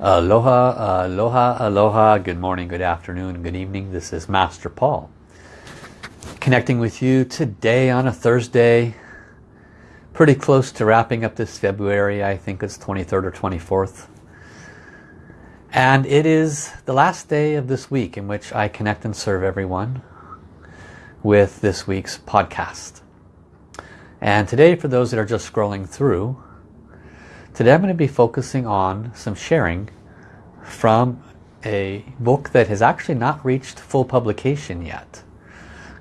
Aloha, aloha, aloha. Good morning, good afternoon, good evening. This is Master Paul. Connecting with you today on a Thursday. Pretty close to wrapping up this February. I think it's 23rd or 24th. And it is the last day of this week in which I connect and serve everyone with this week's podcast. And today, for those that are just scrolling through, today I'm going to be focusing on some sharing from a book that has actually not reached full publication yet.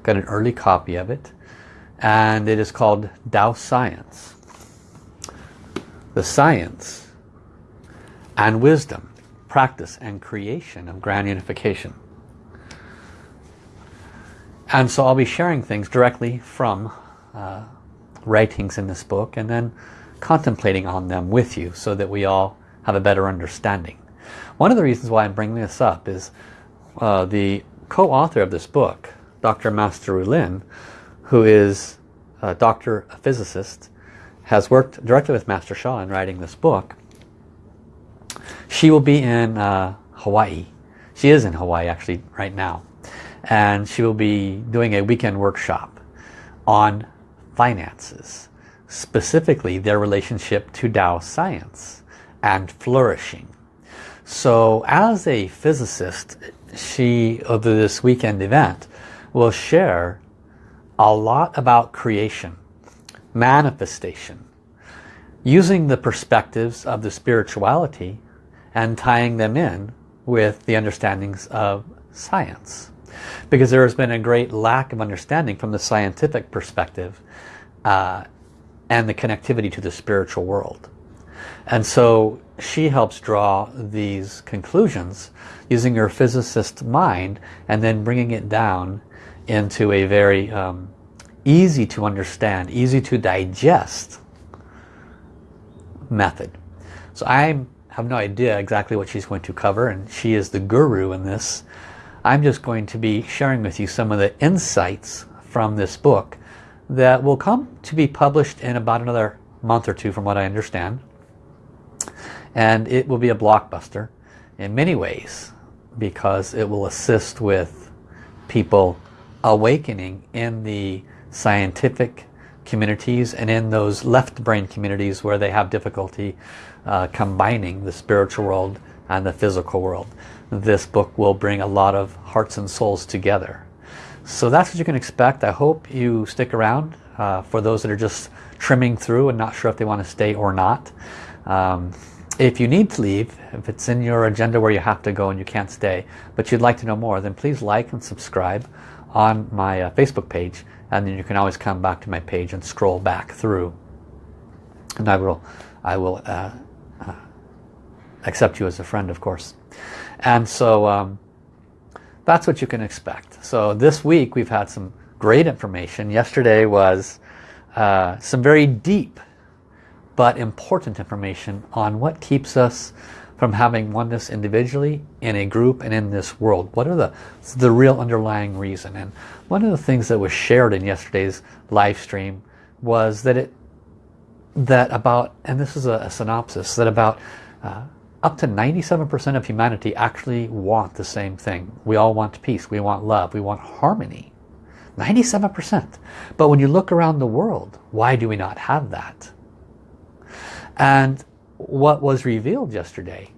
Got an early copy of it. And it is called Tao Science. The science and wisdom practice and creation of grand unification. And so I'll be sharing things directly from uh, writings in this book and then contemplating on them with you so that we all have a better understanding. One of the reasons why I'm bringing this up is uh, the co-author of this book, Dr. Master Lin, who is a doctor, a physicist, has worked directly with Master Sha in writing this book she will be in uh, Hawaii. She is in Hawaii actually right now. And she will be doing a weekend workshop on finances. Specifically their relationship to Tao science and flourishing. So as a physicist, she, over this weekend event, will share a lot about creation, manifestation, using the perspectives of the spirituality and tying them in with the understandings of science. Because there has been a great lack of understanding from the scientific perspective uh, and the connectivity to the spiritual world. And so she helps draw these conclusions using her physicist mind and then bringing it down into a very um, easy to understand, easy to digest method. So I'm have no idea exactly what she's going to cover and she is the guru in this. I'm just going to be sharing with you some of the insights from this book that will come to be published in about another month or two from what I understand. And it will be a blockbuster in many ways because it will assist with people awakening in the scientific communities and in those left brain communities where they have difficulty uh, combining the spiritual world and the physical world. This book will bring a lot of hearts and souls together. So that's what you can expect. I hope you stick around uh, for those that are just trimming through and not sure if they want to stay or not. Um, if you need to leave, if it's in your agenda where you have to go and you can't stay, but you'd like to know more, then please like and subscribe on my uh, Facebook page and then you can always come back to my page and scroll back through and I will I will uh, uh, accept you as a friend of course and so um, that's what you can expect so this week we've had some great information yesterday was uh, some very deep but important information on what keeps us from having oneness individually, in a group, and in this world? What are the, the real underlying reason? And one of the things that was shared in yesterday's live stream was that it that about, and this is a, a synopsis, that about uh, up to 97% of humanity actually want the same thing. We all want peace, we want love, we want harmony. 97%. But when you look around the world, why do we not have that? And what was revealed yesterday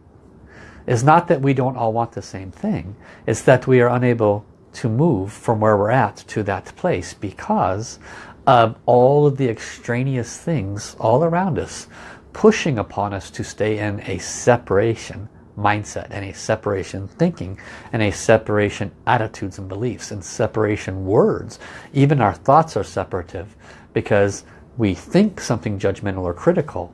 is not that we don't all want the same thing. It's that we are unable to move from where we're at to that place because of all of the extraneous things all around us pushing upon us to stay in a separation mindset and a separation thinking and a separation attitudes and beliefs and separation words. Even our thoughts are separative because we think something judgmental or critical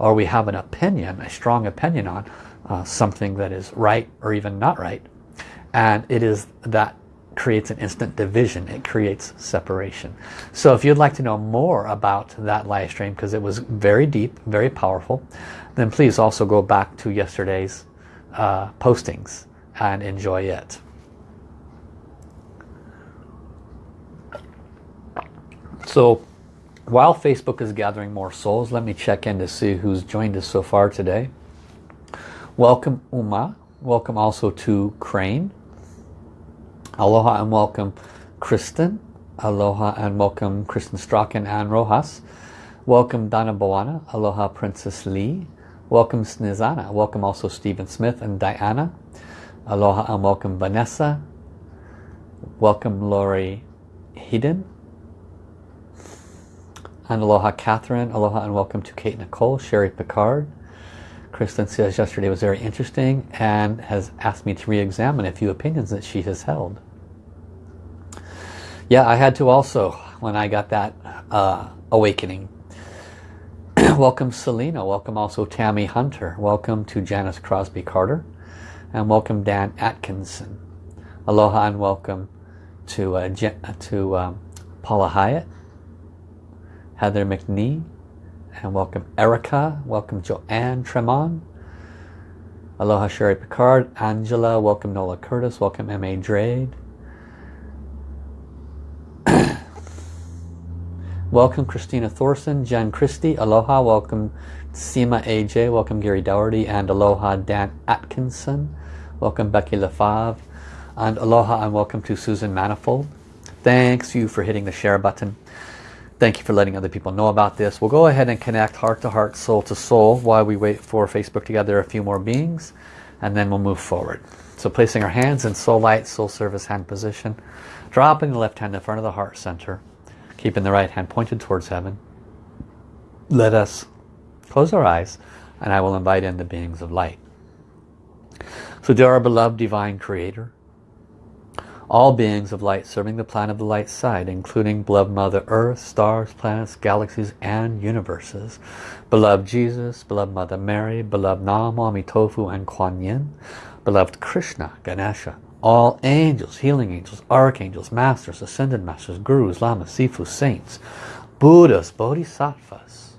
or we have an opinion, a strong opinion on uh, something that is right or even not right. And it is that creates an instant division. It creates separation. So if you'd like to know more about that live stream, because it was very deep, very powerful, then please also go back to yesterday's uh, postings and enjoy it. So while Facebook is gathering more souls, let me check in to see who's joined us so far today. Welcome Uma. Welcome also to Crane. Aloha and welcome Kristen. Aloha and welcome Kristen Strachan and Rojas. Welcome Donna Boana. Aloha Princess Lee. Welcome Snizana. Welcome also Stephen Smith and Diana. Aloha and welcome Vanessa. Welcome Lori Hedon. And aloha Catherine. Aloha and welcome to Kate Nicole. Sherry Picard. Kristen says yesterday was very interesting and has asked me to re-examine a few opinions that she has held. Yeah, I had to also when I got that uh, awakening. welcome Selena. Welcome also Tammy Hunter. Welcome to Janice Crosby Carter. And welcome Dan Atkinson. Aloha and welcome to, uh, to um, Paula Hyatt. Heather McNee. And welcome Erica. Welcome Joanne Tremont. Aloha Sherry Picard. Angela. Welcome Nola Curtis. Welcome M.A. Drade. Welcome Christina Thorson. Jen Christie. Aloha. Welcome Seema AJ. Welcome Gary Dougherty. And aloha Dan Atkinson. Welcome Becky Lefave. And aloha and welcome to Susan Manifold. Thanks you for hitting the share button. Thank you for letting other people know about this. We'll go ahead and connect heart to heart, soul to soul while we wait for Facebook to gather a few more beings and then we'll move forward. So placing our hands in soul light, soul service hand position, dropping the left hand in front of the heart center, keeping the right hand pointed towards heaven. Let us close our eyes and I will invite in the beings of light. So dear our beloved divine creator, all beings of light serving the planet of the light side, including beloved Mother Earth, stars, planets, galaxies, and universes. Beloved Jesus, beloved Mother Mary, beloved Nam, Tofu, and Kuan Yin, beloved Krishna, Ganesha, all angels, healing angels, archangels, masters, ascended masters, gurus, lamas, sifu, saints, Buddhas, bodhisattvas,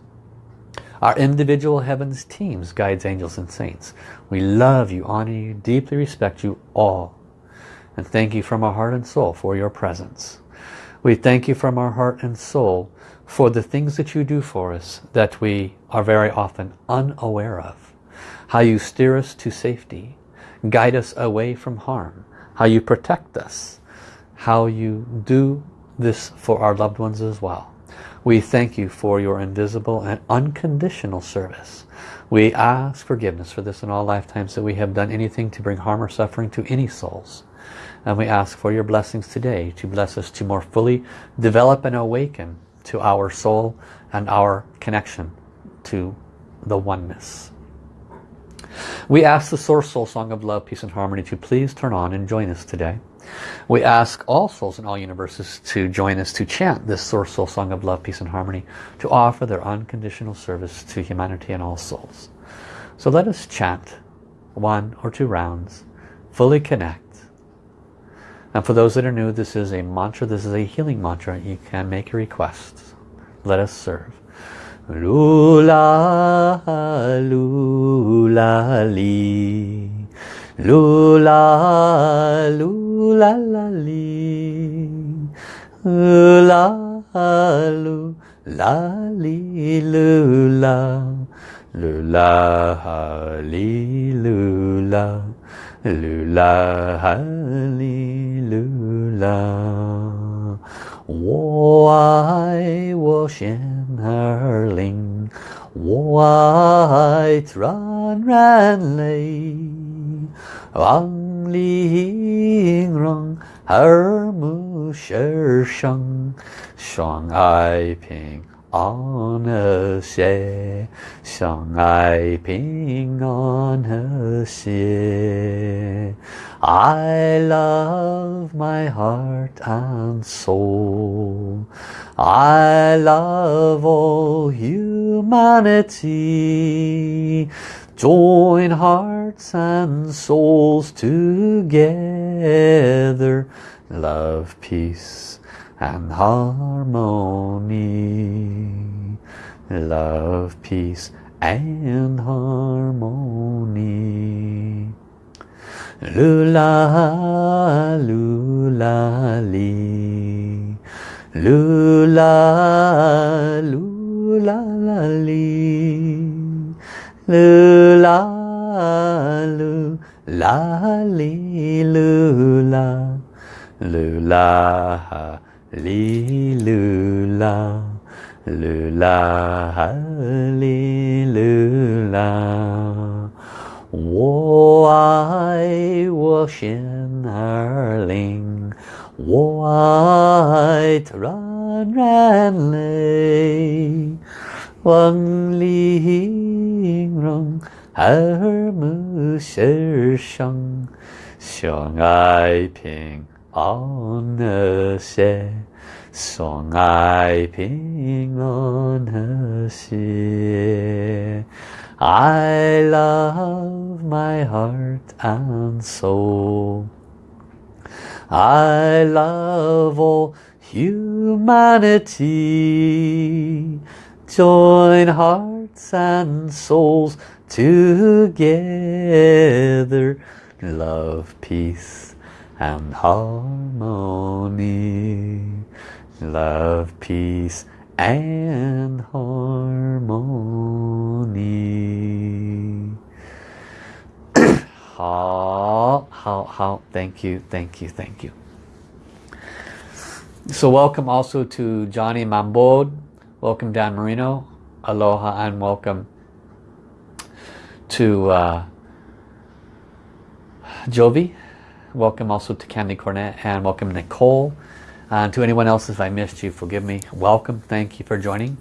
our individual heavens teams, guides, angels, and saints. We love you, honor you, deeply respect you all and thank you from our heart and soul for your presence. We thank you from our heart and soul for the things that you do for us that we are very often unaware of. How you steer us to safety, guide us away from harm, how you protect us, how you do this for our loved ones as well. We thank you for your invisible and unconditional service. We ask forgiveness for this in all lifetimes that we have done anything to bring harm or suffering to any souls. And we ask for your blessings today to bless us to more fully develop and awaken to our soul and our connection to the oneness. We ask the Source Soul Song of Love, Peace and Harmony to please turn on and join us today. We ask all souls in all universes to join us to chant this Source Soul Song of Love, Peace and Harmony to offer their unconditional service to humanity and all souls. So let us chant one or two rounds, fully connect, and for those that are new, this is a mantra, this is a healing mantra. You can make a request. Let us serve. Lula, lula, li. Lula, lula, la, li. Lula, lula, li, lula. Lula, li, lula. Lula, hallelujah. 我爱我心儿灵，我爱自然人类，万里让耳目世生，相爱平安和谐，相爱平安和谐。 I love my heart and soul. I love all humanity. Join hearts and souls together. Love, peace and harmony. Love, peace and harmony. Lula, lula, li. Lula, lula. Lula, la lu la li lu la lu la li lu la lu li lu la 我爱我心儿灵，我爱它软软泪，望玲珑耳目世上，相爱平安和谐，相爱平安和谐。I love my heart and soul. I love all humanity. Join hearts and souls together. Love, peace and harmony. Love, peace and harmony. how, how, how. Thank you, thank you, thank you. So welcome also to Johnny Mambod. Welcome Dan Marino. Aloha and welcome to uh, Jovi. Welcome also to Candy Cornett and welcome Nicole and to anyone else if I missed you forgive me welcome thank you for joining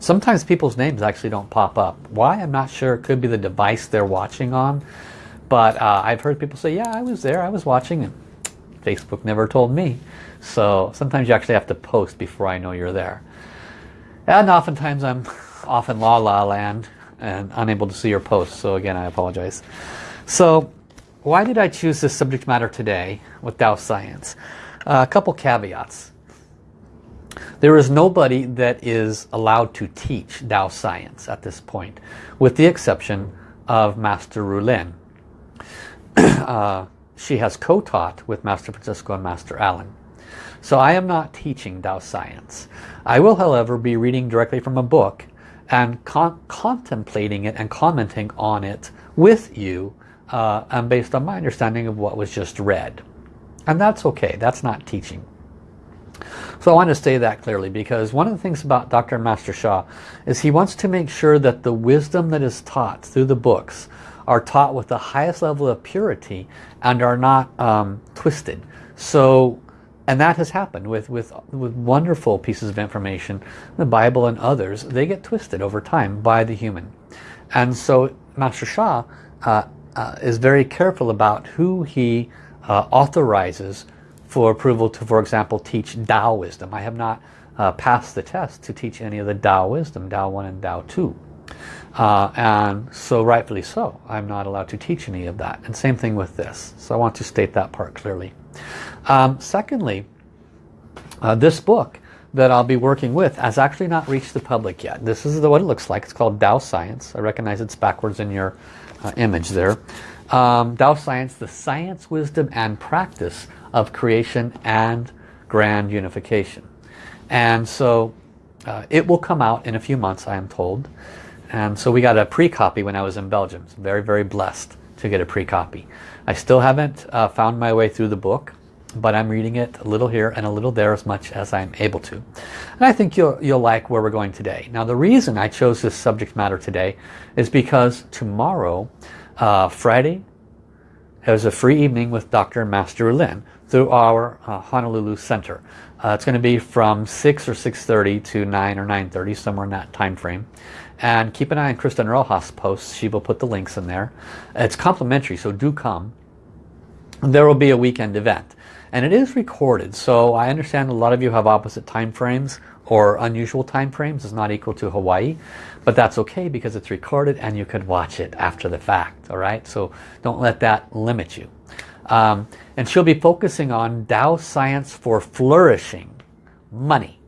sometimes people's names actually don't pop up why I'm not sure it could be the device they're watching on but uh, I've heard people say, yeah, I was there, I was watching, and Facebook never told me. So sometimes you actually have to post before I know you're there. And oftentimes I'm off in La La Land and unable to see your posts. So again, I apologize. So why did I choose this subject matter today with Tao Science? Uh, a couple caveats. There is nobody that is allowed to teach Tao Science at this point, with the exception of Master Rulin. uh, she has co-taught with Master Francisco and Master Allen. So I am not teaching Tao Science. I will, however, be reading directly from a book and con contemplating it and commenting on it with you uh, and based on my understanding of what was just read. And that's okay. That's not teaching. So I want to say that clearly because one of the things about Dr. Master Sha is he wants to make sure that the wisdom that is taught through the books are taught with the highest level of purity and are not um, twisted. So, and that has happened with, with, with wonderful pieces of information, the Bible and others, they get twisted over time by the human. And so Master Sha uh, uh, is very careful about who he uh, authorizes for approval to, for example, teach Tao wisdom. I have not uh, passed the test to teach any of the Tao wisdom, Tao 1 and Tao 2. Uh, and so rightfully so, I'm not allowed to teach any of that. And same thing with this. So I want to state that part clearly. Um, secondly, uh, this book that I'll be working with has actually not reached the public yet. This is the, what it looks like. It's called Tao Science. I recognize it's backwards in your uh, image there. Um, Tao Science, the science, wisdom, and practice of creation and grand unification. And so uh, it will come out in a few months, I am told. And so we got a pre-copy when I was in Belgium. So very, very blessed to get a pre-copy. I still haven't uh, found my way through the book, but I'm reading it a little here and a little there as much as I'm able to. And I think you'll, you'll like where we're going today. Now the reason I chose this subject matter today is because tomorrow, uh, Friday, there's a free evening with Dr. Master Lin through our uh, Honolulu Center. Uh, it's going to be from 6 or 6.30 to 9 or 9.30, somewhere in that time frame. And keep an eye on Kristen Rojas posts. She will put the links in there. It's complimentary, so do come. There will be a weekend event. And it is recorded, so I understand a lot of you have opposite time frames or unusual time frames. It's not equal to Hawaii. But that's okay because it's recorded and you could watch it after the fact. All right, so don't let that limit you. Um, and she'll be focusing on Tao Science for Flourishing, money.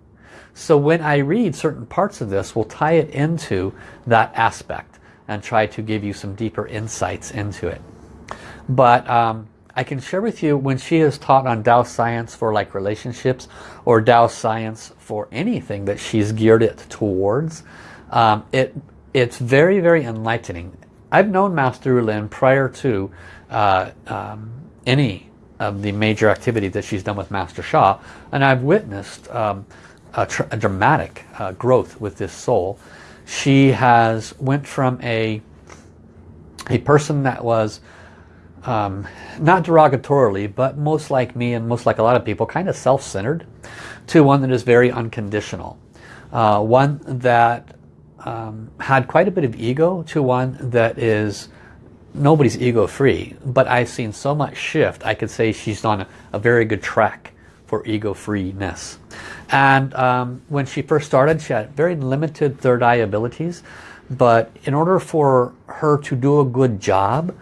So when I read certain parts of this, we'll tie it into that aspect and try to give you some deeper insights into it. But um, I can share with you when she is taught on Tao Science for like relationships or Tao Science for anything that she's geared it towards, um, it it's very, very enlightening. I've known Master Lin prior to uh, um, any of the major activity that she's done with Master Sha and I've witnessed um, a, a, dramatic uh, growth with this soul. She has went from a a person that was um, not derogatorily but most like me and most like a lot of people kind of self-centered to one that is very unconditional. Uh, one that um, had quite a bit of ego to one that is nobody's ego free but I've seen so much shift I could say she's on a, a very good track for ego freeness. And um, when she first started she had very limited third eye abilities but in order for her to do a good job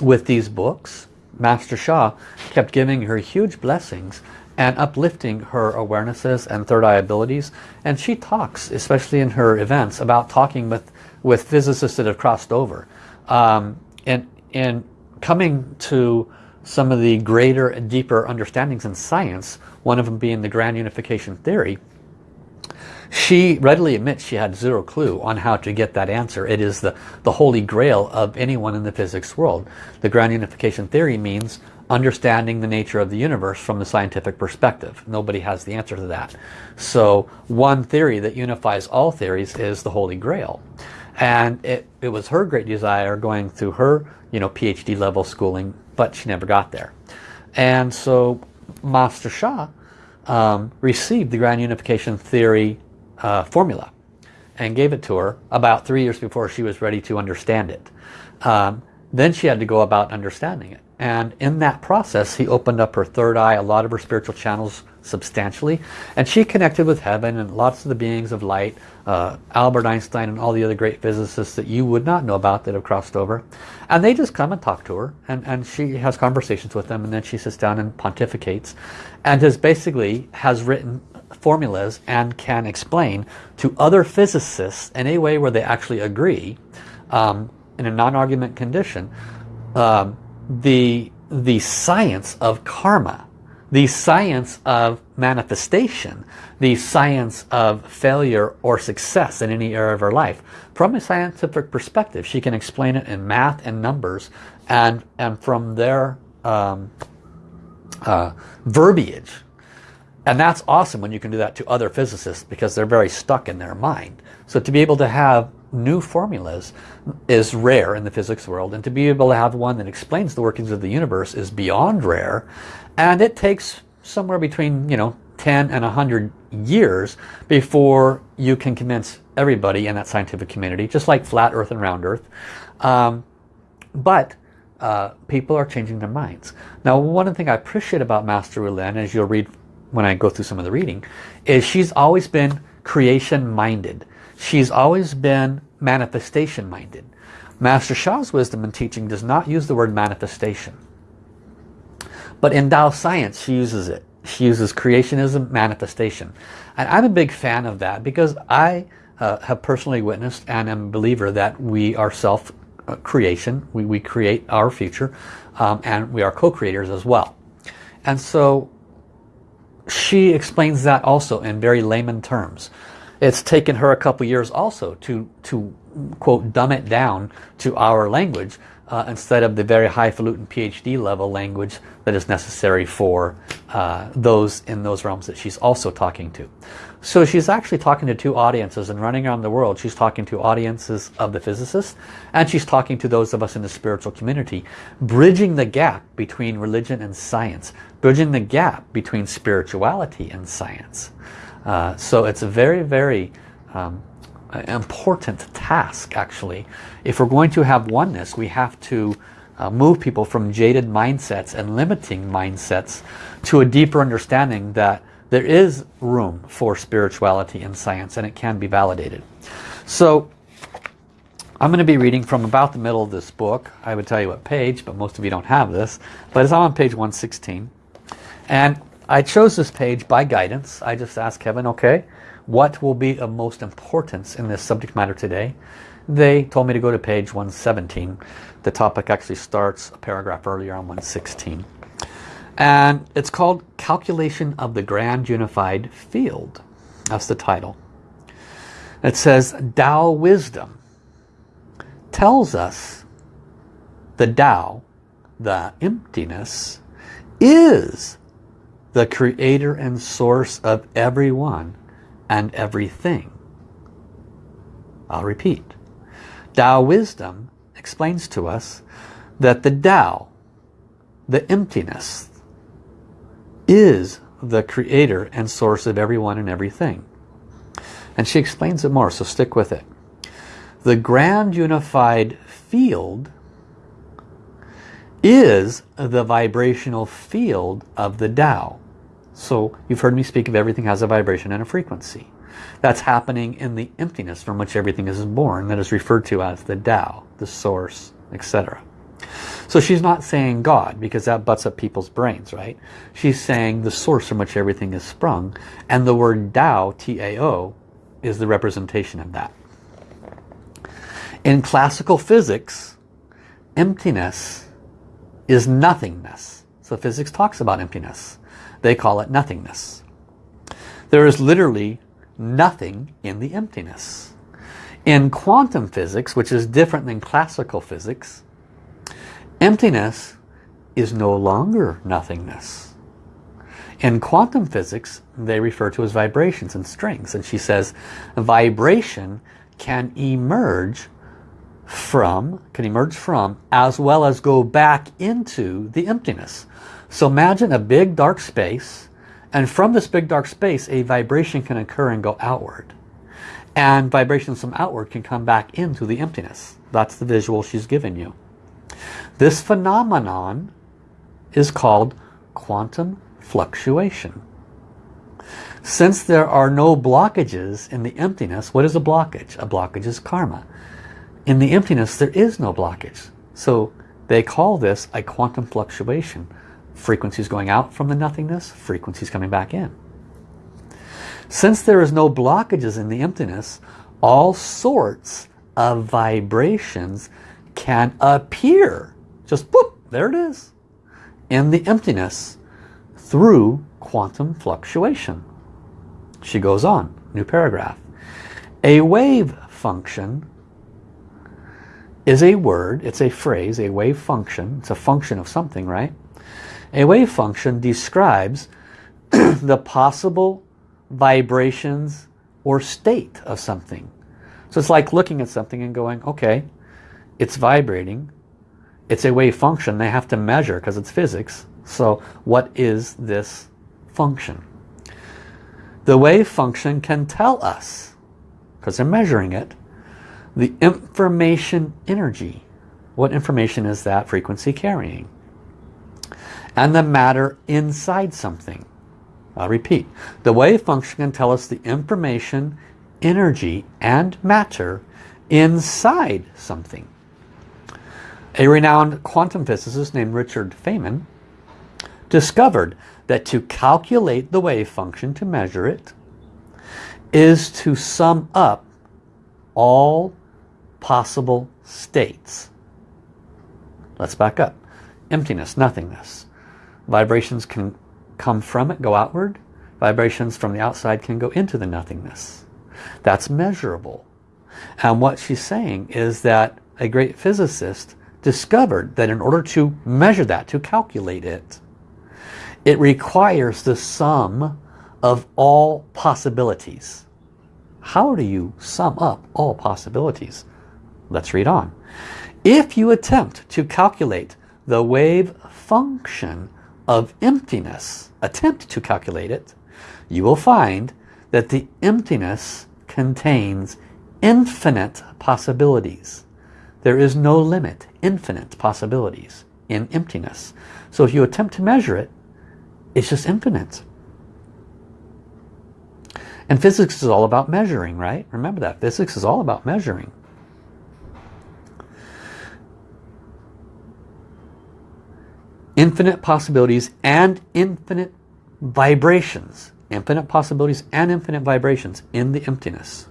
with these books Master Sha kept giving her huge blessings and uplifting her awarenesses and third eye abilities. And she talks, especially in her events, about talking with, with physicists that have crossed over. Um, and, and coming to some of the greater and deeper understandings in science, one of them being the grand unification theory, she readily admits she had zero clue on how to get that answer. It is the, the holy grail of anyone in the physics world. The grand unification theory means understanding the nature of the universe from the scientific perspective. Nobody has the answer to that. So one theory that unifies all theories is the Holy Grail. And it, it was her great desire going through her you know, PhD level schooling, but she never got there. And so Master Sha um, received the Grand Unification Theory uh, formula and gave it to her about three years before she was ready to understand it. Um, then she had to go about understanding it. And in that process, he opened up her third eye, a lot of her spiritual channels substantially. And she connected with heaven and lots of the beings of light, uh, Albert Einstein and all the other great physicists that you would not know about that have crossed over. And they just come and talk to her. And, and she has conversations with them. And then she sits down and pontificates. And has basically has written formulas and can explain to other physicists in a way where they actually agree um, in a non-argument condition um, the, the science of karma, the science of manifestation, the science of failure or success in any area of her life. From a scientific perspective, she can explain it in math and numbers and, and from their um, uh, verbiage. And that's awesome when you can do that to other physicists because they're very stuck in their mind. So to be able to have new formulas is rare in the physics world and to be able to have one that explains the workings of the universe is beyond rare. And it takes somewhere between you know 10 and 100 years before you can convince everybody in that scientific community just like flat earth and round earth. Um, but uh, people are changing their minds. Now one thing I appreciate about Master Lin as you'll read when I go through some of the reading is she's always been creation minded She's always been manifestation minded. Master Sha's wisdom and teaching does not use the word manifestation. But in Tao science, she uses it. She uses creationism, manifestation. And I'm a big fan of that because I uh, have personally witnessed and am a believer that we are self-creation. We, we create our future um, and we are co-creators as well. And so she explains that also in very layman terms. It's taken her a couple years also to, to quote, dumb it down to our language uh, instead of the very highfalutin PhD level language that is necessary for uh, those in those realms that she's also talking to. So she's actually talking to two audiences and running around the world. She's talking to audiences of the physicists and she's talking to those of us in the spiritual community, bridging the gap between religion and science, bridging the gap between spirituality and science. Uh, so it's a very, very um, important task actually. If we're going to have oneness, we have to uh, move people from jaded mindsets and limiting mindsets to a deeper understanding that there is room for spirituality in science and it can be validated. So I'm going to be reading from about the middle of this book. I would tell you what page, but most of you don't have this. But it's on page 116. And I chose this page by guidance. I just asked Kevin, okay, what will be of most importance in this subject matter today? They told me to go to page 117. The topic actually starts a paragraph earlier on 116. And it's called Calculation of the Grand Unified Field. That's the title. It says Tao Wisdom tells us the Tao, the emptiness, is the creator and source of everyone and everything. I'll repeat. Tao wisdom explains to us that the Tao, the emptiness, is the creator and source of everyone and everything. And she explains it more, so stick with it. The grand unified field is the vibrational field of the Tao. So you've heard me speak of everything has a vibration and a frequency. That's happening in the emptiness from which everything is born that is referred to as the Tao, the source, etc. So she's not saying God because that butts up people's brains, right? She's saying the source from which everything is sprung and the word Tao, T-A-O, is the representation of that. In classical physics, emptiness is nothingness. So physics talks about emptiness. They call it nothingness. There is literally nothing in the emptiness. In quantum physics, which is different than classical physics, emptiness is no longer nothingness. In quantum physics, they refer to as vibrations and strings. And she says vibration can emerge from, can emerge from, as well as go back into the emptiness. So imagine a big dark space, and from this big dark space, a vibration can occur and go outward. And vibrations from outward can come back into the emptiness. That's the visual she's given you. This phenomenon is called quantum fluctuation. Since there are no blockages in the emptiness, what is a blockage? A blockage is karma. In the emptiness, there is no blockage. So they call this a quantum fluctuation. Frequencies going out from the nothingness, frequencies coming back in. Since there is no blockages in the emptiness, all sorts of vibrations can appear. Just boop, there it is. In the emptiness through quantum fluctuation. She goes on, new paragraph. A wave function is a word, it's a phrase, a wave function. It's a function of something, right? A wave function describes the possible vibrations or state of something. So it's like looking at something and going, okay, it's vibrating. It's a wave function. They have to measure because it's physics. So what is this function? The wave function can tell us, because they're measuring it, the information energy. What information is that frequency carrying? and the matter inside something. I'll repeat. The wave function can tell us the information, energy, and matter inside something. A renowned quantum physicist named Richard Feynman discovered that to calculate the wave function, to measure it, is to sum up all possible states. Let's back up. Emptiness, nothingness. Vibrations can come from it, go outward. Vibrations from the outside can go into the nothingness. That's measurable. And what she's saying is that a great physicist discovered that in order to measure that, to calculate it, it requires the sum of all possibilities. How do you sum up all possibilities? Let's read on. If you attempt to calculate the wave function of emptiness, attempt to calculate it, you will find that the emptiness contains infinite possibilities. There is no limit, infinite possibilities in emptiness. So if you attempt to measure it, it's just infinite. And physics is all about measuring, right? Remember that. Physics is all about measuring. Infinite possibilities and infinite vibrations. Infinite possibilities and infinite vibrations in the emptiness.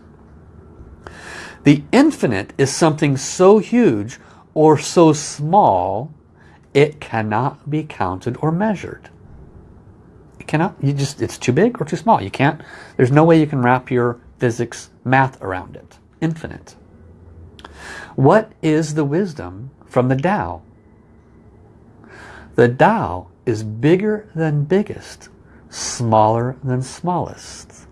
The infinite is something so huge or so small it cannot be counted or measured. It cannot, you just, it's too big or too small. You can't, there's no way you can wrap your physics math around it. Infinite. What is the wisdom from the Tao? The Tao is bigger than biggest, smaller than smallest.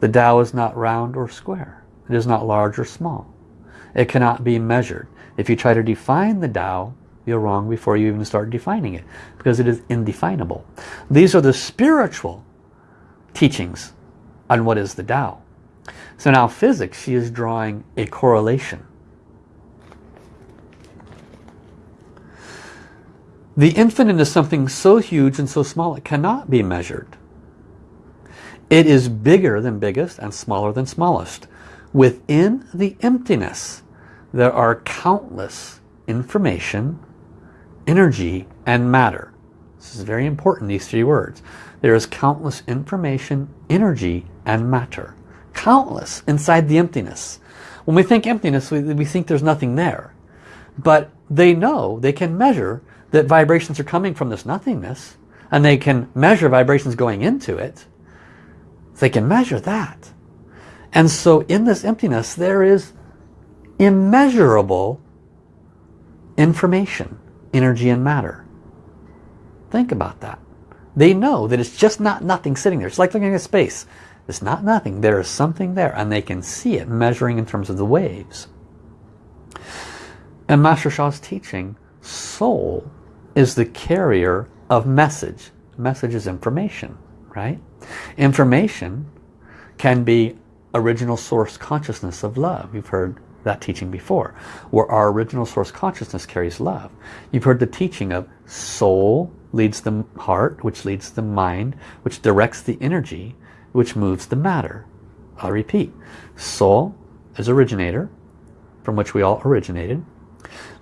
The Tao is not round or square. It is not large or small. It cannot be measured. If you try to define the Tao, you're wrong before you even start defining it because it is indefinable. These are the spiritual teachings on what is the Tao. So now physics, she is drawing a correlation. The infinite is something so huge and so small it cannot be measured. It is bigger than biggest and smaller than smallest. Within the emptiness, there are countless information, energy, and matter. This is very important, these three words. There is countless information, energy, and matter. Countless inside the emptiness. When we think emptiness, we, we think there's nothing there. But they know, they can measure that vibrations are coming from this nothingness and they can measure vibrations going into it. They can measure that. And so in this emptiness there is immeasurable information, energy and matter. Think about that. They know that it's just not nothing sitting there. It's like looking at space. It's not nothing. There is something there and they can see it measuring in terms of the waves. And Master Sha's teaching, soul is the carrier of message. Message is information, right? Information can be original source consciousness of love. You've heard that teaching before, where our original source consciousness carries love. You've heard the teaching of soul leads the heart, which leads the mind, which directs the energy, which moves the matter. I'll repeat. Soul is originator, from which we all originated,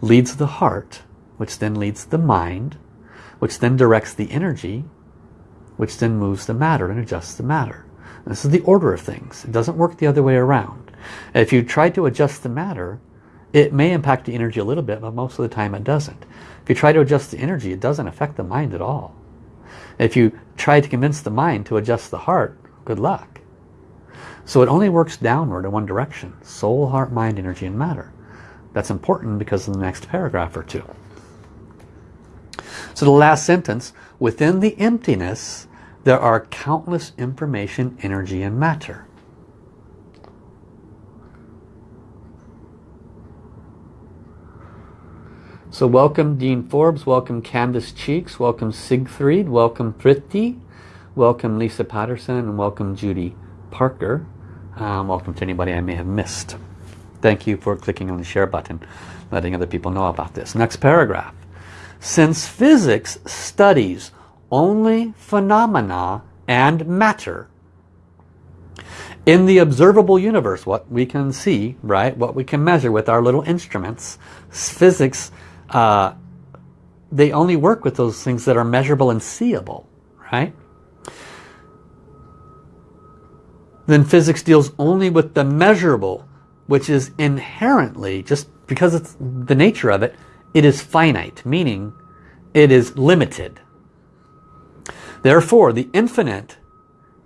leads the heart, which then leads the mind, which then directs the energy, which then moves the matter and adjusts the matter. This is the order of things. It doesn't work the other way around. If you try to adjust the matter, it may impact the energy a little bit, but most of the time it doesn't. If you try to adjust the energy, it doesn't affect the mind at all. If you try to convince the mind to adjust the heart, good luck. So it only works downward in one direction. Soul, heart, mind, energy, and matter. That's important because of the next paragraph or two. So the last sentence, within the emptiness, there are countless information, energy, and matter. So welcome Dean Forbes, welcome Candace Cheeks, welcome Siegfried, welcome Priti, welcome Lisa Patterson, and welcome Judy Parker. Um, welcome to anybody I may have missed. Thank you for clicking on the share button, letting other people know about this. Next paragraph. Since physics studies only phenomena and matter, in the observable universe, what we can see, right, what we can measure with our little instruments, physics, uh, they only work with those things that are measurable and seeable, right? Then physics deals only with the measurable, which is inherently, just because it's the nature of it, it is finite, meaning it is limited. Therefore, the infinite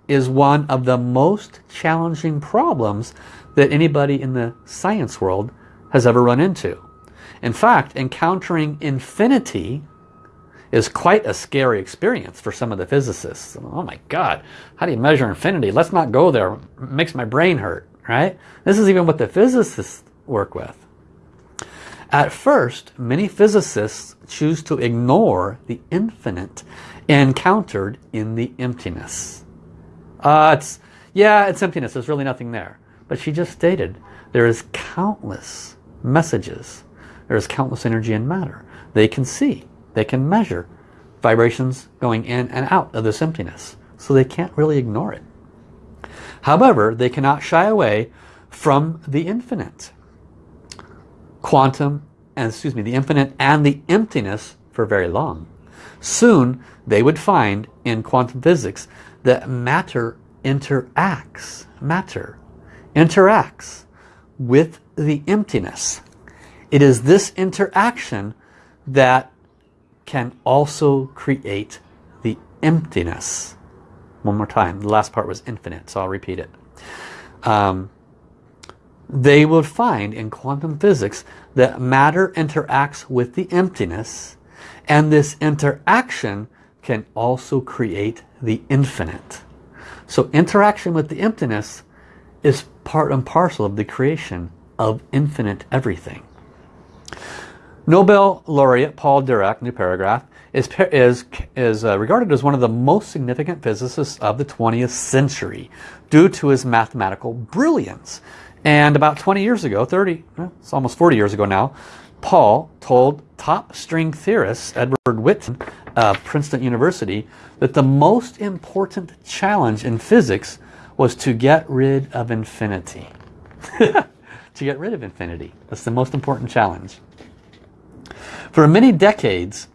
is one of the most challenging problems that anybody in the science world has ever run into. In fact, encountering infinity is quite a scary experience for some of the physicists. Oh my God, how do you measure infinity? Let's not go there. It makes my brain hurt, right? This is even what the physicists work with. At first, many physicists choose to ignore the infinite encountered in the emptiness. Uh, it's, yeah, it's emptiness. There's really nothing there. But she just stated there is countless messages. There is countless energy and matter. They can see. They can measure vibrations going in and out of this emptiness. So they can't really ignore it. However, they cannot shy away from the infinite quantum, and excuse me, the infinite and the emptiness for very long. Soon they would find in quantum physics that matter interacts, matter interacts with the emptiness. It is this interaction that can also create the emptiness. One more time. The last part was infinite, so I'll repeat it. Um, they would find in quantum physics that matter interacts with the emptiness And this interaction can also create the infinite. So interaction with the emptiness is part and parcel of the creation of infinite everything. Nobel laureate Paul Dirac, new paragraph, is, is, is uh, regarded as one of the most significant physicists of the 20th century due to his mathematical brilliance. And about 20 years ago, 30, it's almost 40 years ago now, Paul told top string theorist Edward Witten of Princeton University that the most important challenge in physics was to get rid of infinity. to get rid of infinity. That's the most important challenge. For many decades,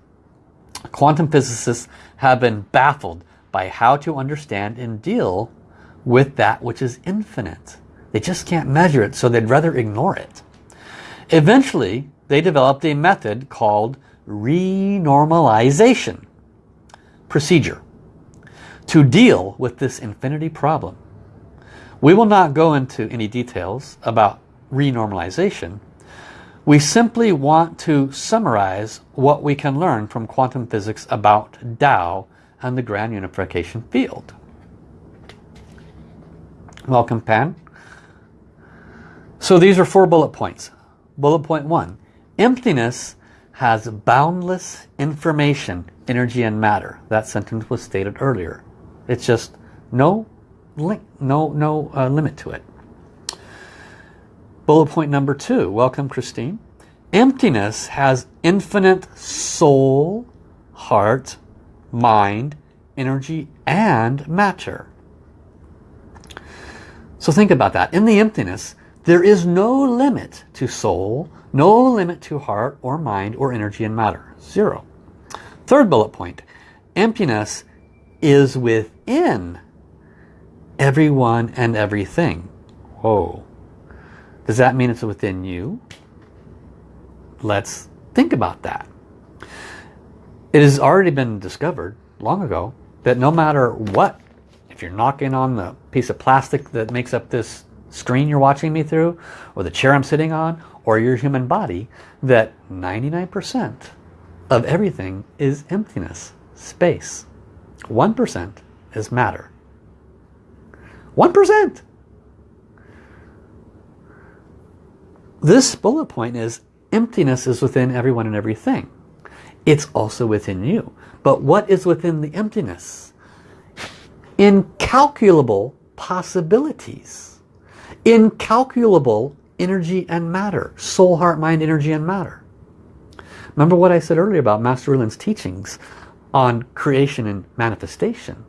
quantum physicists have been baffled by how to understand and deal with that which is infinite. They just can't measure it, so they'd rather ignore it. Eventually, they developed a method called renormalization procedure to deal with this infinity problem. We will not go into any details about renormalization. We simply want to summarize what we can learn from quantum physics about Tao and the grand unification field. Welcome, Pan. So these are four bullet points. Bullet point one, emptiness has boundless information, energy and matter. That sentence was stated earlier. It's just no link, no, no uh, limit to it. Bullet point number two, welcome Christine. Emptiness has infinite soul, heart, mind, energy, and matter. So think about that. In the emptiness, there is no limit to soul, no limit to heart or mind or energy and matter. Zero. Third bullet point. Emptiness is within everyone and everything. Whoa. Does that mean it's within you? Let's think about that. It has already been discovered long ago that no matter what, if you're knocking on the piece of plastic that makes up this screen you're watching me through, or the chair I'm sitting on, or your human body, that 99% of everything is emptiness, space. 1% is matter. 1%! This bullet point is emptiness is within everyone and everything. It's also within you. But what is within the emptiness? Incalculable possibilities. Incalculable energy and matter. Soul, heart, mind, energy and matter. Remember what I said earlier about Master Rulin's teachings on creation and manifestation.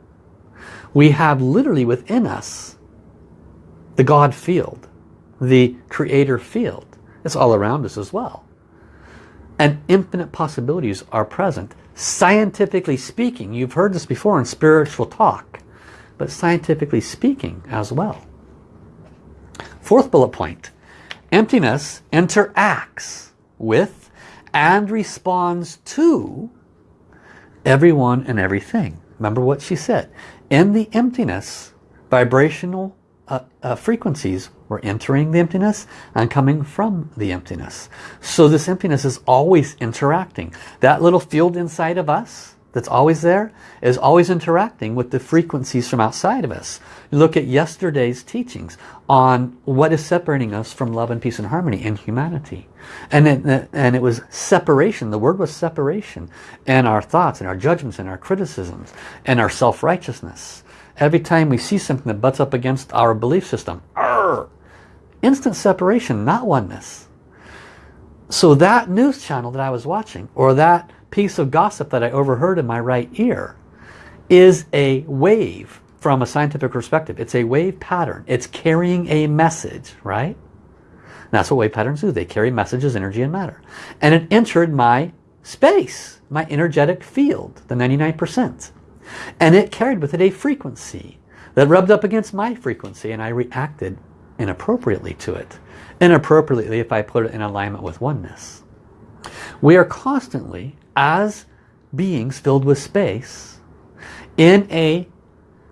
We have literally within us the God field, the creator field. It's all around us as well. And infinite possibilities are present. Scientifically speaking, you've heard this before in spiritual talk, but scientifically speaking as well. Fourth bullet point, emptiness interacts with and responds to everyone and everything. Remember what she said. In the emptiness, vibrational uh, uh, frequencies were entering the emptiness and coming from the emptiness. So this emptiness is always interacting. That little field inside of us that's always there is always interacting with the frequencies from outside of us. Look at yesterday's teachings on what is separating us from love and peace and harmony in humanity. And it, and it was separation. The word was separation. And our thoughts and our judgments and our criticisms and our self-righteousness. Every time we see something that butts up against our belief system, arr, instant separation, not oneness. So that news channel that I was watching, or that piece of gossip that I overheard in my right ear, is a wave from a scientific perspective. It's a wave pattern. It's carrying a message, right? And that's what wave patterns do. They carry messages, energy, and matter. And it entered my space, my energetic field, the 99%. And it carried with it a frequency that rubbed up against my frequency and I reacted inappropriately to it. Inappropriately if I put it in alignment with oneness. We are constantly, as beings filled with space, in a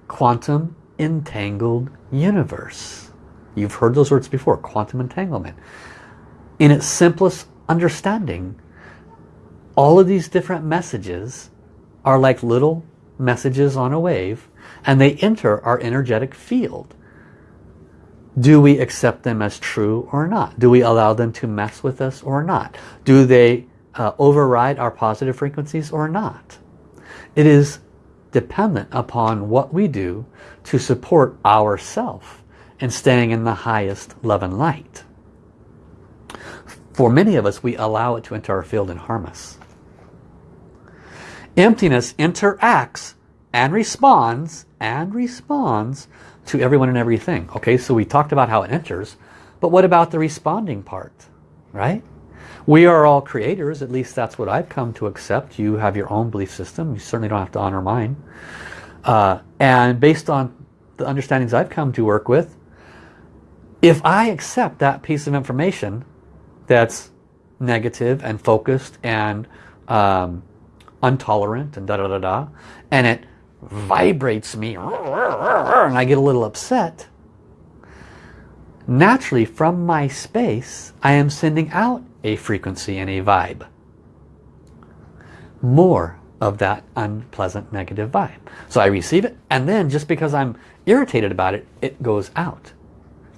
quantum entangled universe. You've heard those words before, quantum entanglement. In its simplest understanding, all of these different messages are like little messages on a wave and they enter our energetic field. Do we accept them as true or not? Do we allow them to mess with us or not? Do they uh, override our positive frequencies or not? It is dependent upon what we do to support ourself and staying in the highest love and light. For many of us, we allow it to enter our field and harm us. Emptiness interacts and responds and responds to everyone and everything. Okay, so we talked about how it enters, but what about the responding part, right? We are all creators, at least that's what I've come to accept. You have your own belief system. You certainly don't have to honor mine. Uh, and based on the understandings I've come to work with, if I accept that piece of information that's negative and focused and um, intolerant and da da da da, and it vibrates me and I get a little upset, naturally from my space I am sending out a frequency and a vibe. More of that unpleasant negative vibe. So I receive it and then just because I'm irritated about it, it goes out.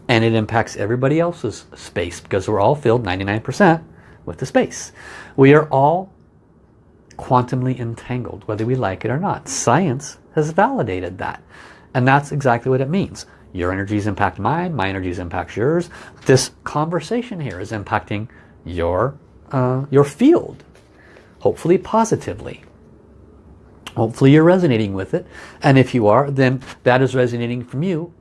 And it impacts everybody else's space because we're all filled 99% with the space. We are all quantumly entangled, whether we like it or not. Science has validated that. And that's exactly what it means. Your energies impact mine, my energies impact yours. This conversation here is impacting your, uh, your field, hopefully positively. Hopefully you're resonating with it. And if you are, then that is resonating from you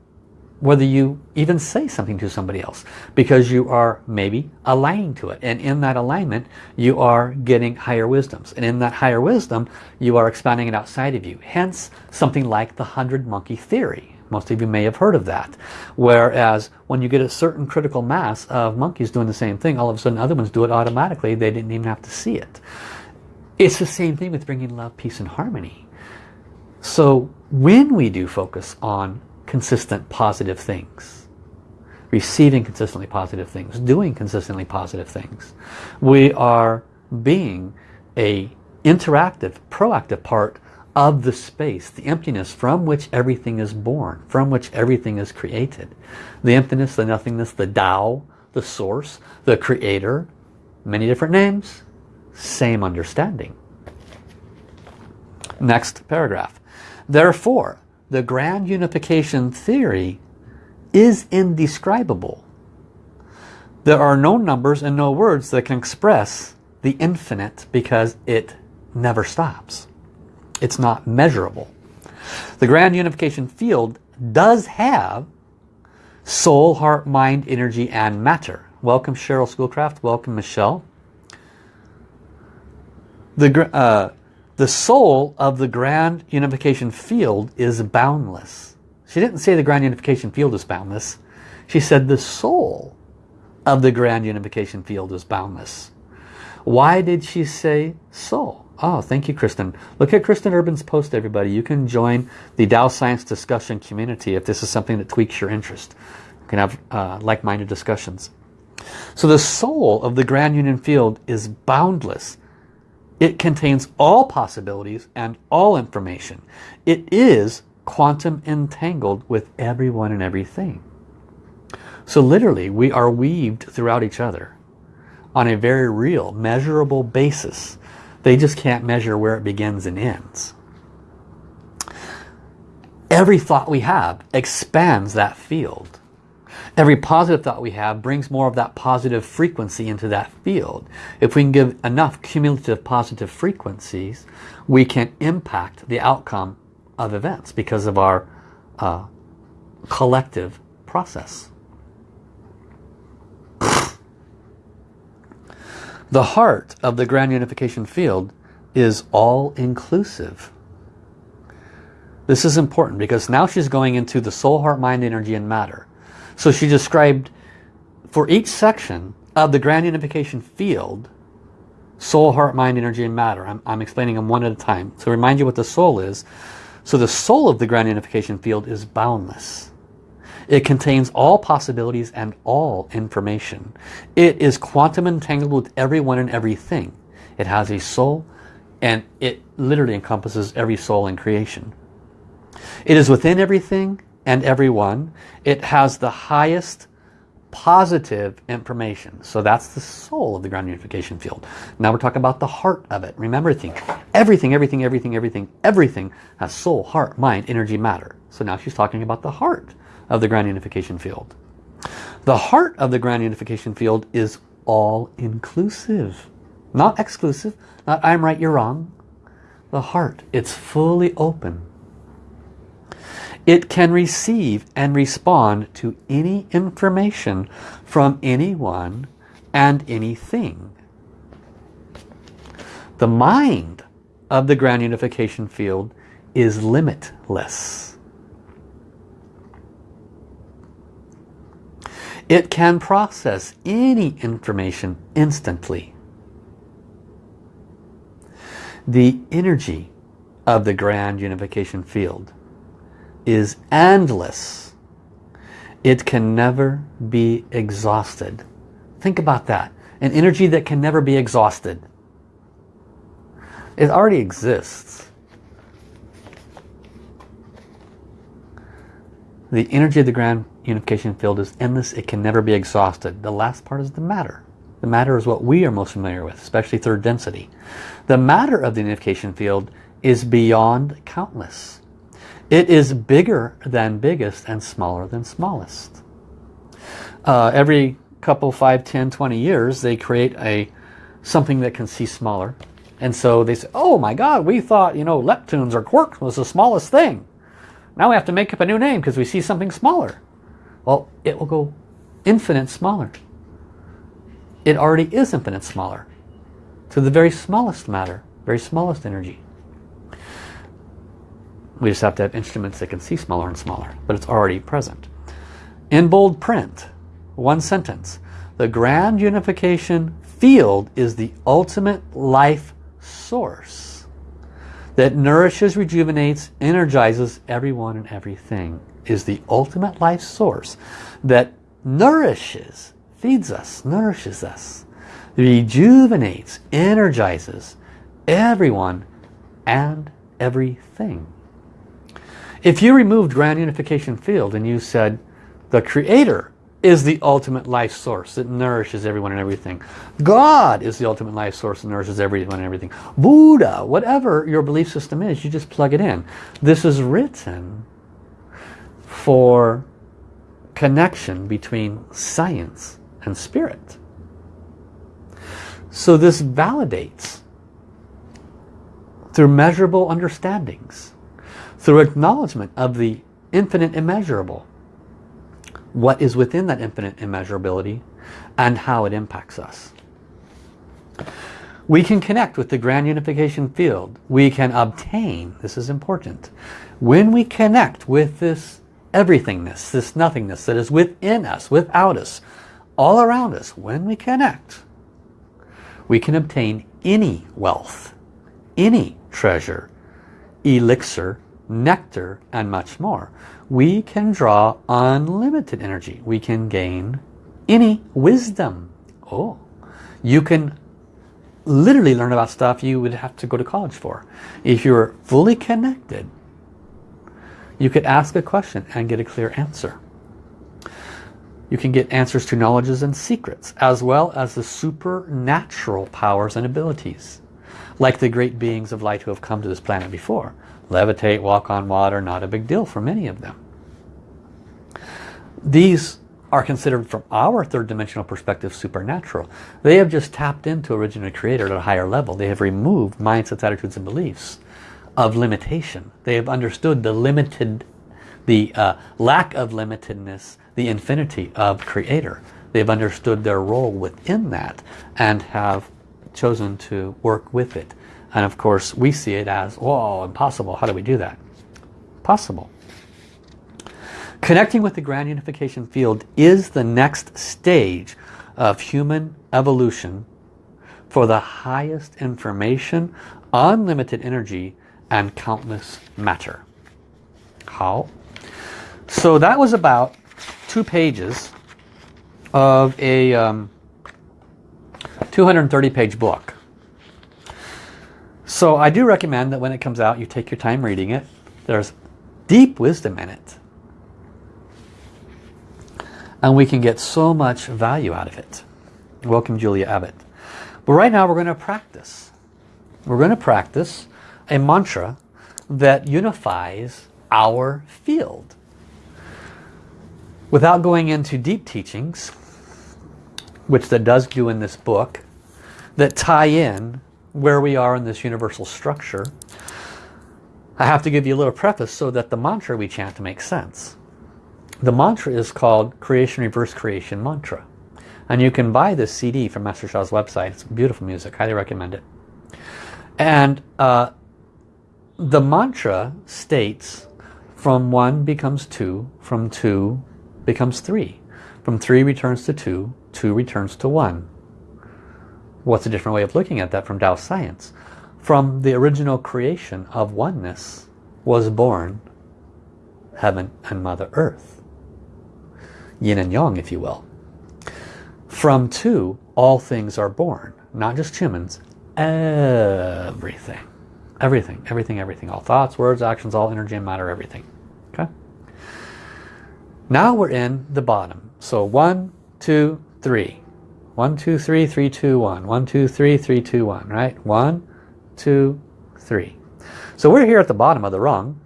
whether you even say something to somebody else because you are maybe aligning to it. And in that alignment you are getting higher wisdoms. And in that higher wisdom you are expanding it outside of you. Hence something like the hundred monkey theory most of you may have heard of that whereas when you get a certain critical mass of monkeys doing the same thing all of a sudden other ones do it automatically they didn't even have to see it it's the same thing with bringing love peace and harmony so when we do focus on consistent positive things. Receiving consistently positive things. Doing consistently positive things. We are being a interactive, proactive part of the space, the emptiness from which everything is born, from which everything is created. The emptiness, the nothingness, the Tao, the source, the creator, many different names, same understanding. Next paragraph. Therefore, the grand unification theory is indescribable. There are no numbers and no words that can express the infinite because it never stops. It's not measurable. The grand unification field does have soul, heart, mind, energy, and matter. Welcome Cheryl Schoolcraft. Welcome Michelle. The, uh, the soul of the grand unification field is boundless. She didn't say the grand unification field is boundless. She said the soul of the grand unification field is boundless. Why did she say soul? Oh, thank you, Kristen. Look at Kristen Urban's post, everybody. You can join the Tao Science discussion community if this is something that tweaks your interest. You can have uh, like-minded discussions. So the soul of the Grand Union Field is boundless. It contains all possibilities and all information. It is quantum entangled with everyone and everything. So literally, we are weaved throughout each other on a very real, measurable basis. They just can't measure where it begins and ends. Every thought we have expands that field. Every positive thought we have brings more of that positive frequency into that field. If we can give enough cumulative positive frequencies, we can impact the outcome of events because of our uh, collective process. The heart of the grand unification field is all-inclusive. This is important because now she's going into the soul, heart, mind, energy, and matter. So she described for each section of the grand unification field, soul, heart, mind, energy, and matter. I'm, I'm explaining them one at a time. To remind you what the soul is. So the soul of the grand unification field is boundless. It contains all possibilities and all information. It is quantum entangled with everyone and everything. It has a soul and it literally encompasses every soul in creation. It is within everything and everyone. It has the highest positive information. So that's the soul of the grand unification field. Now we're talking about the heart of it. Remember everything, everything, everything, everything, everything, everything has soul, heart, mind, energy, matter. So now she's talking about the heart of the grand unification field. The heart of the grand unification field is all inclusive. Not exclusive, not I'm right, you're wrong. The heart, it's fully open. It can receive and respond to any information from anyone and anything. The mind of the grand unification field is limitless. It can process any information instantly. The energy of the grand unification field is endless. It can never be exhausted. Think about that. An energy that can never be exhausted. It already exists. The energy of the grand unification field is endless. It can never be exhausted. The last part is the matter. The matter is what we are most familiar with, especially third density. The matter of the unification field is beyond countless. It is bigger than biggest and smaller than smallest. Uh, every couple, 5, 10, 20 years, they create a something that can see smaller. And so they say, oh my God, we thought, you know, leptons or quarks was the smallest thing. Now we have to make up a new name because we see something smaller. Well, it will go infinite smaller it already is infinite smaller to the very smallest matter, very smallest energy. We just have to have instruments that can see smaller and smaller, but it's already present. In bold print, one sentence, the grand unification field is the ultimate life source that nourishes, rejuvenates, energizes everyone and everything is the ultimate life source that nourishes, feeds us, nourishes us, rejuvenates, energizes everyone and everything. If you removed grand unification field and you said the creator is the ultimate life source that nourishes everyone and everything. God is the ultimate life source that nourishes everyone and everything. Buddha, whatever your belief system is, you just plug it in. This is written for connection between science and spirit. So this validates through measurable understandings, through acknowledgement of the infinite immeasurable, what is within that infinite immeasurability and how it impacts us. We can connect with the grand unification field. We can obtain, this is important, when we connect with this everythingness, this nothingness that is within us, without us, all around us, when we connect, we can obtain any wealth, any treasure, elixir, nectar, and much more. We can draw unlimited energy. We can gain any wisdom. Oh, you can literally learn about stuff you would have to go to college for. If you're fully connected, you could ask a question and get a clear answer. You can get answers to knowledges and secrets, as well as the supernatural powers and abilities. Like the great beings of light who have come to this planet before. Levitate, walk on water, not a big deal for many of them. These are considered from our third dimensional perspective supernatural. They have just tapped into original creator at a higher level. They have removed mindsets, attitudes and beliefs of limitation. They have understood the limited, the uh, lack of limitedness the infinity of creator. They've understood their role within that and have chosen to work with it. And of course we see it as, whoa, impossible. How do we do that? Possible. Connecting with the grand unification field is the next stage of human evolution for the highest information, unlimited energy, and countless matter. How? So that was about two pages of a um, 230 page book. So I do recommend that when it comes out, you take your time reading it. There's deep wisdom in it. And we can get so much value out of it. Welcome, Julia Abbott. But right now we're going to practice. We're going to practice a mantra that unifies our field. Without going into deep teachings, which that does do in this book, that tie in where we are in this universal structure, I have to give you a little preface so that the mantra we chant makes sense. The mantra is called Creation Reverse Creation Mantra. And you can buy this CD from Master Sha's website. It's beautiful music. Highly recommend it. And uh, the mantra states from one becomes two, from two becomes three. From three returns to two, two returns to one. What's a different way of looking at that from Tao science? From the original creation of oneness was born heaven and Mother Earth. Yin and Yang, if you will. From two, all things are born. Not just humans, everything. Everything, everything, everything. All thoughts, words, actions, all energy and matter, everything. Okay? Now we're in the bottom. So one, two, three. One, two, three, three, two, one. One, two, three, three, two, one. Right? One, two, three. So we're here at the bottom of the rung.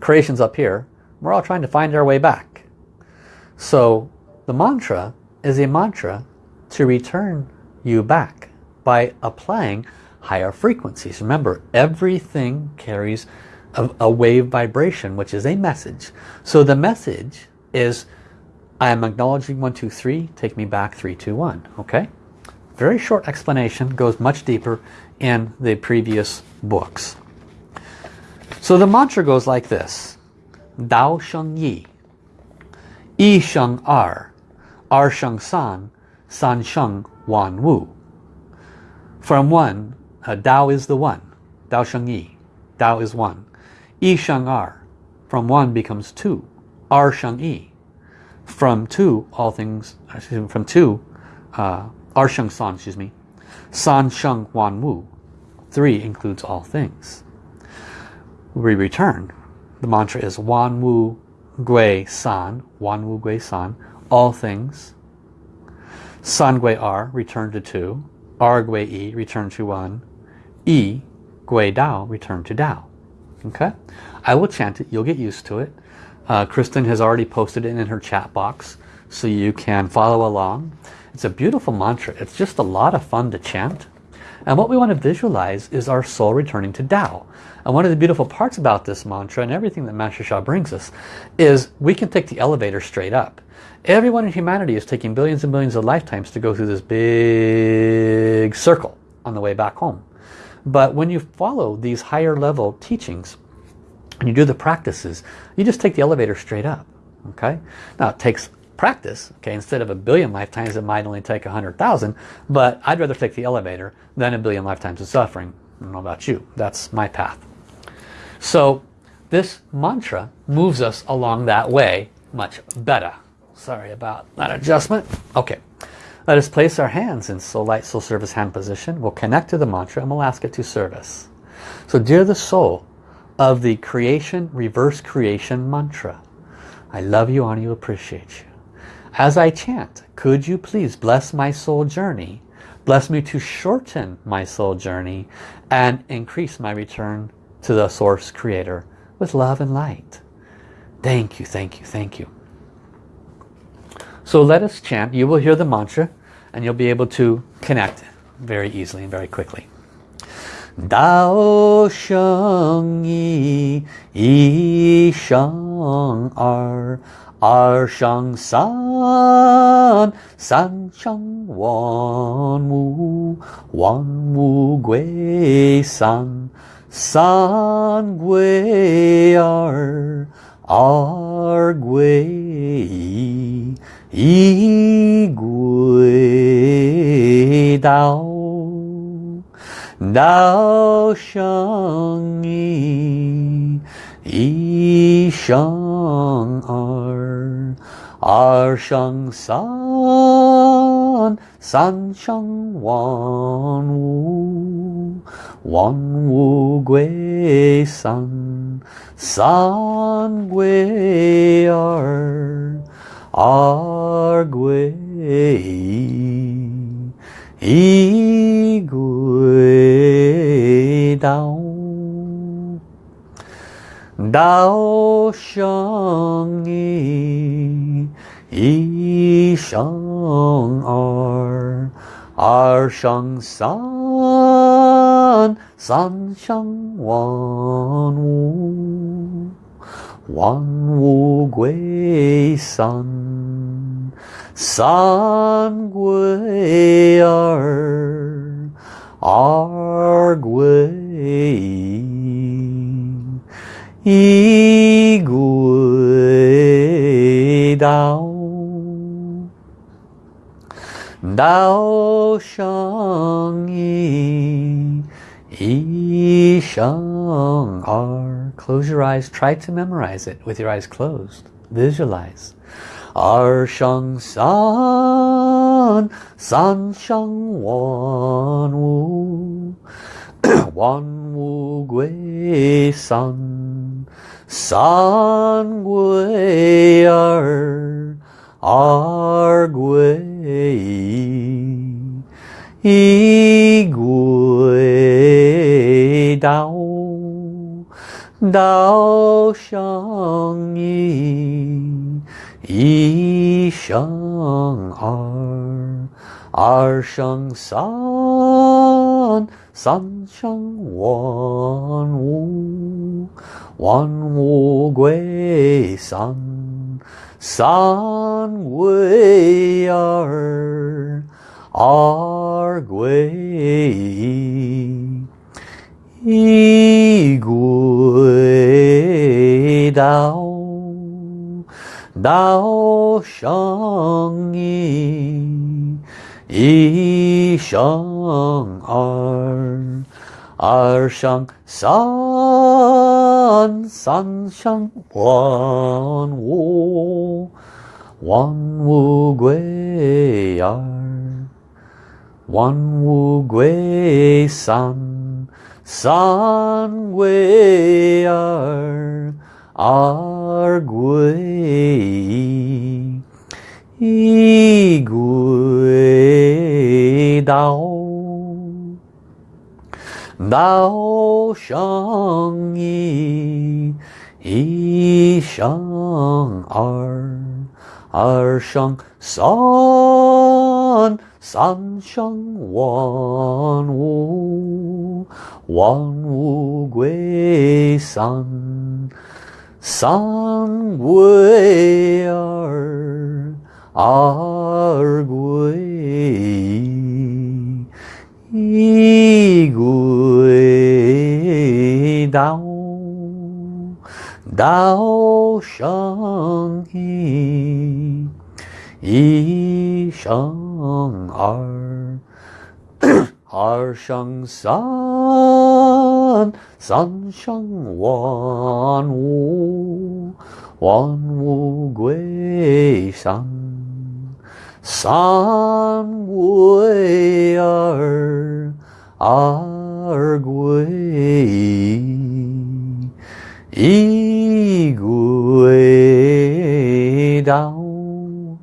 Creation's up here. We're all trying to find our way back. So the mantra is a mantra to return you back by applying higher frequencies. Remember, everything carries a, a, wave vibration, which is a message. So the message is, I am acknowledging one, two, three, take me back, three, two, one. Okay? Very short explanation, goes much deeper in the previous books. So the mantra goes like this. Dao Sheng Yi. Yi Sheng Er. Er Sheng San. San Sheng Wan Wu. From one, uh, Dao is the one. Dao Sheng Yi. Dao is one. Yi Sheng Er. From one becomes two. Er Sheng Yi. From two, all things, excuse me, from two, uh, Er Sheng San, excuse me. San Sheng Wan Wu. Three includes all things. We return. The mantra is Wan Wu Gui San. Wan Wu Gui San. All things. San Gui R, return to two. R Gui E, return to one. E, Gui Dao, return to Dao. Okay? I will chant it. You'll get used to it. Uh, Kristen has already posted it in her chat box so you can follow along. It's a beautiful mantra. It's just a lot of fun to chant. And what we want to visualize is our soul returning to Tao. And one of the beautiful parts about this mantra and everything that Master Sha brings us is we can take the elevator straight up. Everyone in humanity is taking billions and billions of lifetimes to go through this big circle on the way back home. But when you follow these higher level teachings and you do the practices, you just take the elevator straight up. Okay. Now it takes practice. Okay, instead of a billion lifetimes, it might only take a hundred thousand. But I'd rather take the elevator than a billion lifetimes of suffering. I don't know about you. That's my path. So this mantra moves us along that way much better. Sorry about that adjustment. Okay. Let us place our hands in Soul Light, Soul Service hand position. We'll connect to the mantra and we'll ask it to service. So dear the soul of the creation, reverse creation mantra, I love you, honor you, appreciate you. As I chant, could you please bless my soul journey, bless me to shorten my soul journey and increase my return to the source creator with love and light. Thank you, thank you, thank you. So let us chant. You will hear the mantra and you'll be able to connect very easily and very quickly. Dao Sheng Yi Yi Sheng Er Er Sheng San San Sheng Wan Wu Wan Wu Gui San San Gui Er Er Gui 一归道道生一一生二二生三三生万物万物归三三归二。二归一，一归道。道生一，一生二，二生三，三生万物，万物归三，三归二，二归一。一归道，道生一，Ishangar. Close your eyes. Try to memorize it with your eyes closed. Visualize. Arshang San, San Shang Wan Wu, Wan Wu Gui San, San Gui Er, Er Gui 一，归道，道生一，一生二，二生三。三生万物，万物归三，三归二，二归一，一归道，道生一。一生二，二生三，三生万物，万物归二，one Wu Gui San San Gui Er Ar Gui Yi Gui Dao. Dao Shang Yi Yi Shang ar ar Shang Song 三，三生万物，万物归三，三归二。二归一，归道，道生一，一生 Shang Ar Har Shang San San Shang Wan Wu Wan Wu Gui San San Gui Ar Ar Gui Yi Gui Dao.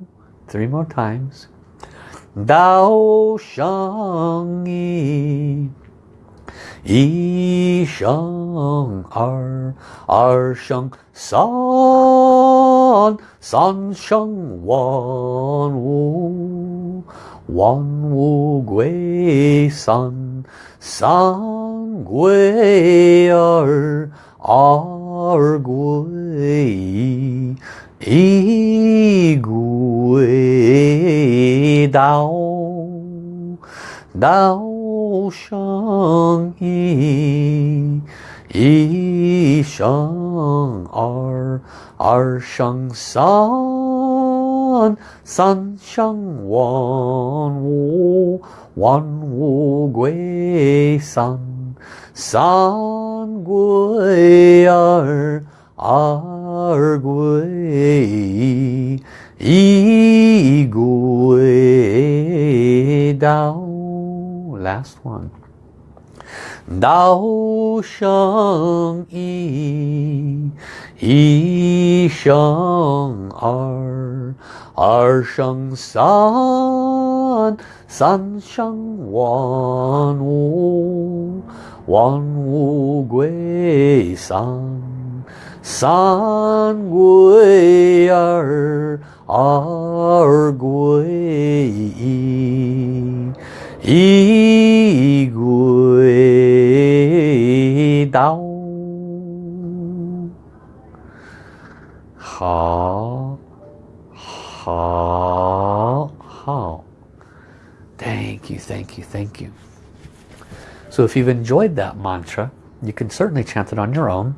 Three more times. 道生一。一生二，二生三，三生万物，万物归三，三归二，二归一，一归道，道。生一，一生二，二生三，三生万物，万物归三，三归二，二归一，一归道。last one 道生一，一生二，二生三，三生万物，万物归三，三归二，二归一，一归道。好，好，好。Thank you, thank you, thank you. So if you've enjoyed that mantra, you can certainly chant it on your own.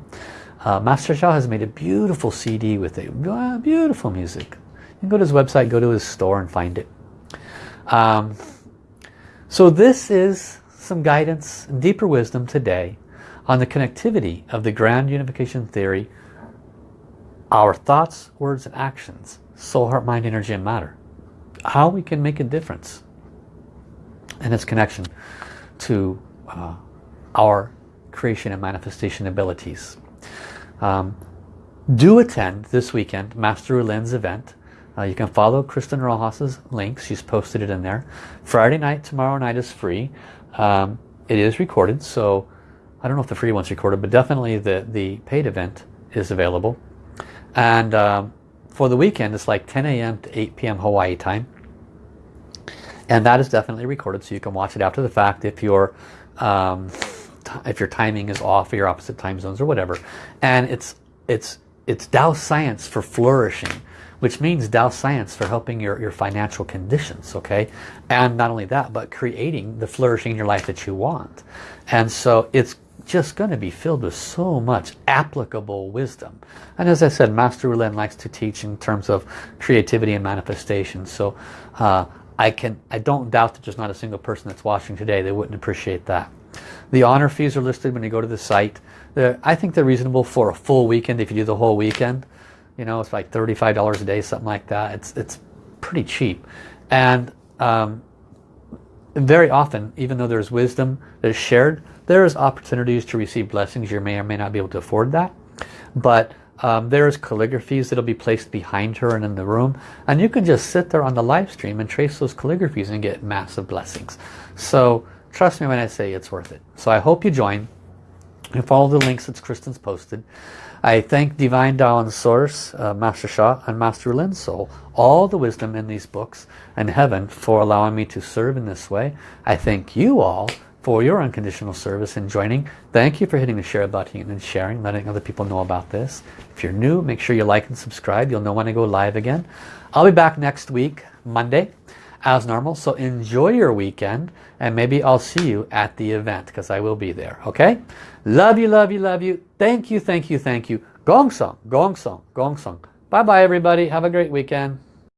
Uh, Master Sha has made a beautiful CD with it. Beautiful music. You can go to his website, go to his store and find it. Um, so this is some guidance and deeper wisdom today on the connectivity of the grand unification theory, our thoughts, words and actions, soul, heart, mind, energy and matter. How we can make a difference in its connection to uh, our creation and manifestation abilities. Um, do attend this weekend Master Rulin's event. Uh, you can follow Kristen Rojas's link. She's posted it in there. Friday night, tomorrow night is free. Um, it is recorded, so I don't know if the free one's recorded, but definitely the, the paid event is available. And um, for the weekend, it's like 10 a.m. to 8 p.m. Hawaii time. And that is definitely recorded, so you can watch it after the fact if you're um, if your timing is off or your opposite time zones or whatever. And it's it's it's Tao science for flourishing, which means Tao science for helping your, your financial conditions, okay? And not only that, but creating the flourishing in your life that you want. And so it's just going to be filled with so much applicable wisdom. And as I said, Master Rulin likes to teach in terms of creativity and manifestation. So uh, I can I don't doubt that there's not a single person that's watching today they wouldn't appreciate that. The honor fees are listed when you go to the site. They're, I think they're reasonable for a full weekend if you do the whole weekend. You know, it's like $35 a day, something like that. It's, it's pretty cheap. And um, very often, even though there's wisdom that is shared, there's opportunities to receive blessings. You may or may not be able to afford that. But um, there's calligraphies that'll be placed behind her and in the room. And you can just sit there on the live stream and trace those calligraphies and get massive blessings. So Trust me when I say it's worth it. So I hope you join and follow the links that Kristen's posted. I thank Divine Tao and Source, uh, Master Sha and Master Lin Soul, all the wisdom in these books and heaven for allowing me to serve in this way. I thank you all for your unconditional service and joining. Thank you for hitting the share button and sharing, letting other people know about this. If you're new, make sure you like and subscribe. You'll know when I go live again. I'll be back next week, Monday as normal. So enjoy your weekend and maybe I'll see you at the event because I will be there. Okay? Love you, love you, love you. Thank you, thank you, thank you. Gong Song, Gong Song, Gong Song. Bye-bye everybody. Have a great weekend.